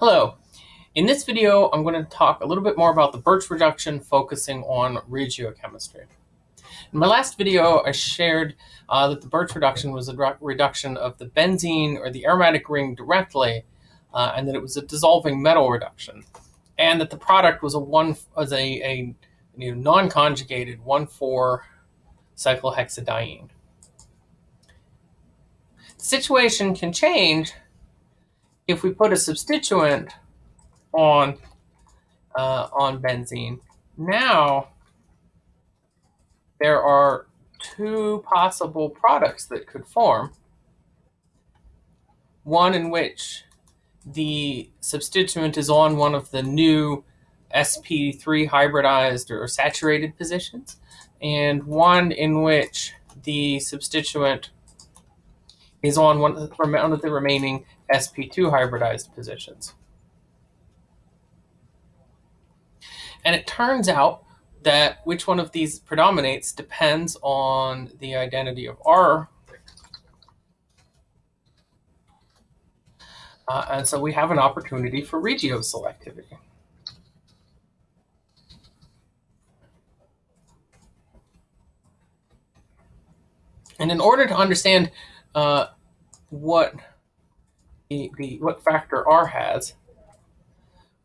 Hello. In this video, I'm going to talk a little bit more about the Birch reduction focusing on regiochemistry. In my last video, I shared uh, that the Birch reduction was a reduction of the benzene or the aromatic ring directly, uh, and that it was a dissolving metal reduction, and that the product was a one a, a you know, non-conjugated 1,4 cyclohexadiene. The situation can change if we put a substituent on uh, on benzene, now there are two possible products that could form. One in which the substituent is on one of the new sp3 hybridized or saturated positions, and one in which the substituent is on one of the remaining sp2 hybridized positions. And it turns out that which one of these predominates depends on the identity of R. Uh, and so we have an opportunity for regioselectivity. And in order to understand uh, what the, the what factor R has,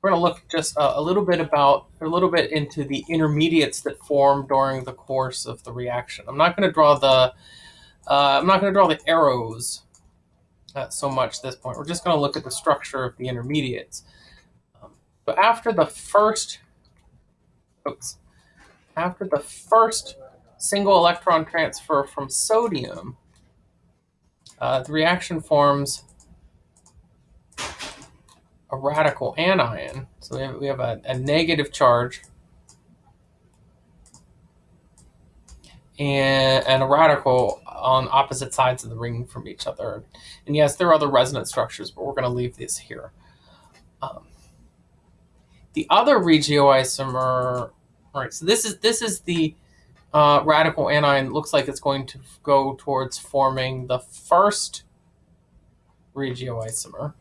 we're going to look just a, a, little bit about a little bit into the intermediates that form during the course of the reaction. I'm not going to draw the uh, I'm not going to draw the arrows uh, so much at this point. We're just going to look at the structure of the intermediates. Um, but after the first, oops, after the first single electron transfer from sodium, uh, the reaction forms a radical anion. So we have, we have a, a negative charge and, and a radical on opposite sides of the ring from each other. And yes, there are other resonance structures, but we're going to leave these here. Um, the other regioisomer, all right, so this is this is the uh, radical anion. Looks like it's going to go towards forming the first regioisomer.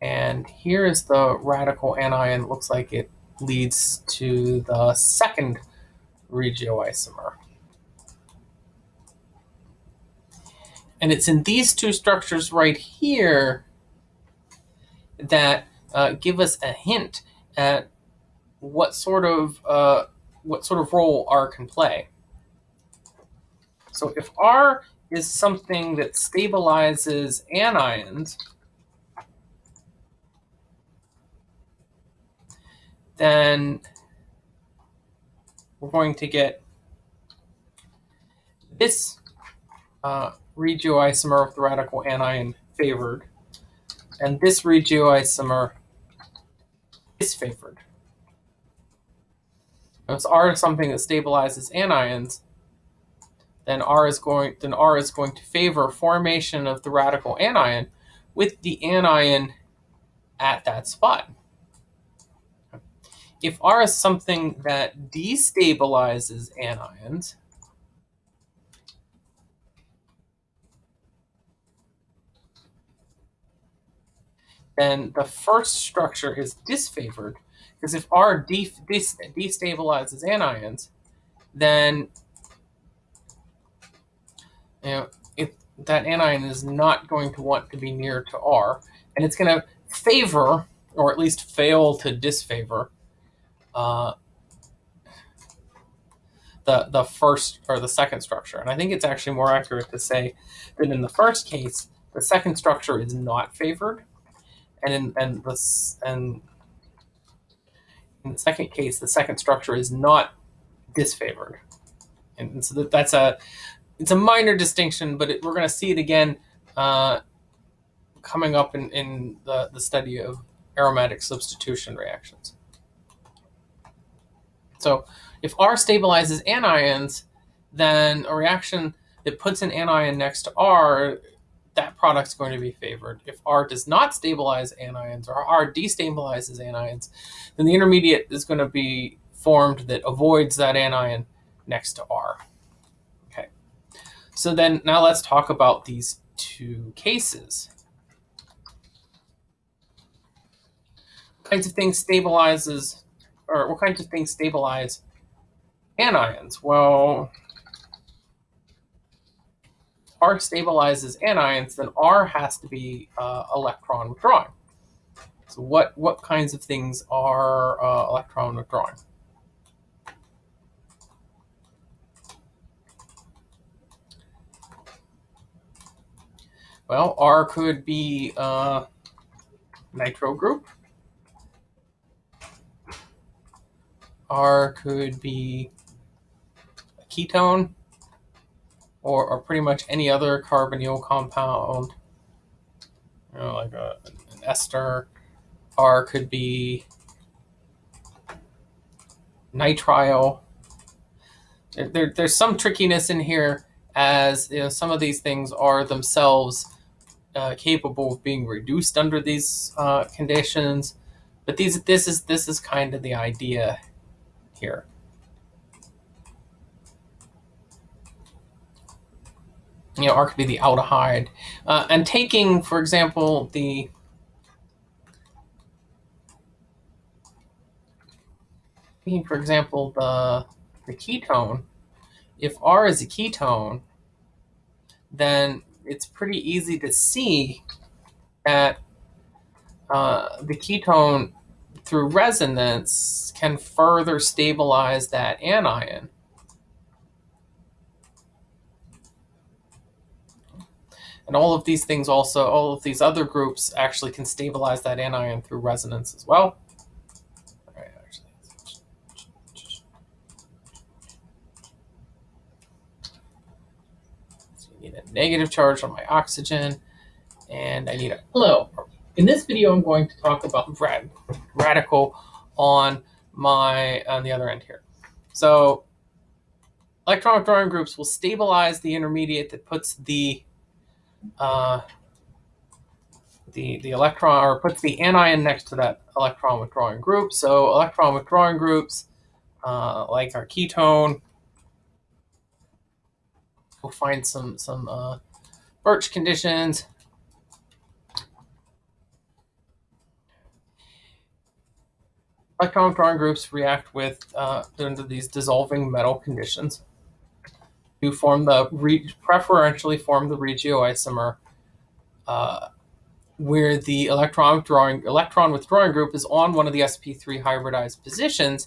And here is the radical anion. Looks like it leads to the second regioisomer. And it's in these two structures right here that uh, give us a hint at what sort of uh, what sort of role R can play. So if R is something that stabilizes anions, then we're going to get this uh, regioisomer of the radical anion favored, and this regioisomer If R is something that stabilizes anions, then R is going then R is going to favor formation of the radical anion with the anion at that spot. If R is something that destabilizes anions, then the first structure is disfavored because if R de destabilizes anions, then you know if that anion is not going to want to be near to R, and it's going to favor or at least fail to disfavor uh, the the first or the second structure. And I think it's actually more accurate to say that in the first case, the second structure is not favored, and in and this and in the second case, the second structure is not disfavored. And so that, that's a it's a minor distinction, but it, we're going to see it again uh, coming up in, in the, the study of aromatic substitution reactions. So if R stabilizes anions, then a reaction that puts an anion next to R, that product's going to be favored. If R does not stabilize anions or R destabilizes anions, then the intermediate is going to be formed that avoids that anion next to R. Okay. So then now let's talk about these two cases. What kinds of things stabilizes, or what kinds of things stabilize anions? Well, R stabilizes anions, then R has to be uh, electron withdrawing. So what, what kinds of things are uh, electron withdrawing? Well, R could be a uh, nitro group. R could be a ketone or, or pretty much any other carbonyl compound, you know, like a, an ester. R could be nitrile. There, there, there's some trickiness in here as you know, some of these things are themselves uh, capable of being reduced under these uh, conditions. But these, this is this is kind of the idea here. You know, R could be the aldehyde, uh, and taking, for example, the for example, the the ketone. If R is a ketone, then it's pretty easy to see that uh, the ketone through resonance can further stabilize that anion. And all of these things also, all of these other groups actually can stabilize that anion through resonance as well. So I need a negative charge on my oxygen, and I need a hello. In this video, I'm going to talk about rad radical on my on the other end here. So electron withdrawing groups will stabilize the intermediate that puts the uh, the the electron or puts the anion next to that electron withdrawing group. So electron withdrawing groups uh, like our ketone We'll find some some uh, birch conditions. Electron withdrawing groups react with uh, under these dissolving metal conditions to form the preferentially form the regioisomer uh, where the electron withdrawing electron withdrawing group is on one of the sp3 hybridized positions,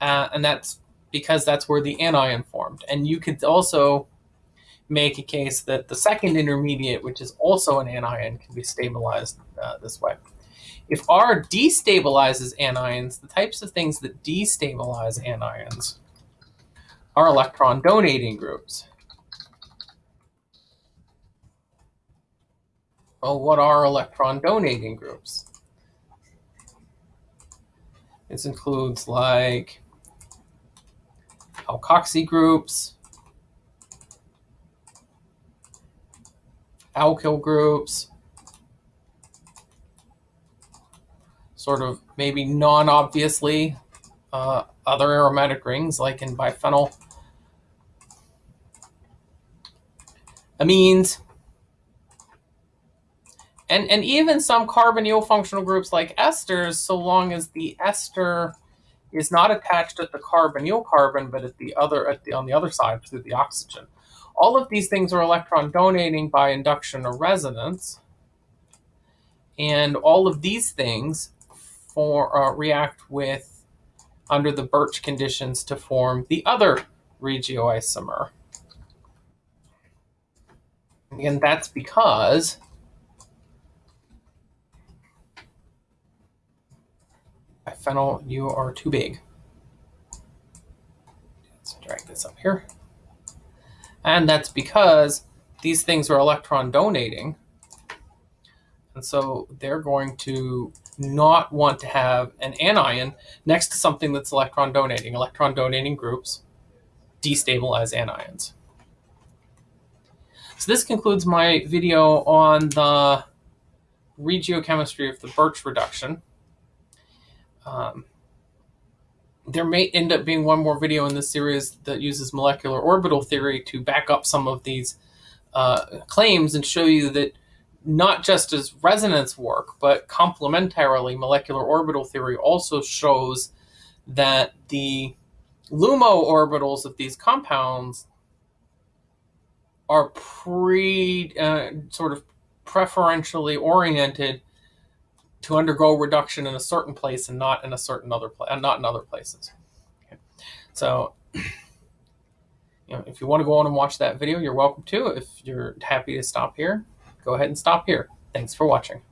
uh, and that's because that's where the anion formed. And you could also make a case that the second intermediate, which is also an anion, can be stabilized uh, this way. If R destabilizes anions, the types of things that destabilize anions are electron donating groups. Well, what are electron donating groups? This includes like alkoxy groups, alkyl groups, sort of maybe non-obviously uh, other aromatic rings like in biphenyl amines, and, and even some carbonyl functional groups like esters, so long as the ester is not attached at the carbonyl carbon, but at the other at the on the other side through the oxygen. All of these things are electron donating by induction or resonance. And all of these things for, uh, react with under the Birch conditions to form the other regioisomer. And that's because phenyl, you are too big. Let's drag this up here. And that's because these things are electron donating. And so they're going to not want to have an anion next to something that's electron donating. Electron donating groups destabilize anions. So this concludes my video on the regiochemistry of the Birch reduction. Um, there may end up being one more video in this series that uses molecular orbital theory to back up some of these uh, claims and show you that not just does resonance work, but complementarily, molecular orbital theory also shows that the LUMO orbitals of these compounds are pre uh, sort of preferentially oriented to undergo reduction in a certain place and not in a certain other place, and not in other places. Okay. So, you know, if you want to go on and watch that video, you're welcome to. If you're happy to stop here, go ahead and stop here. Thanks for watching.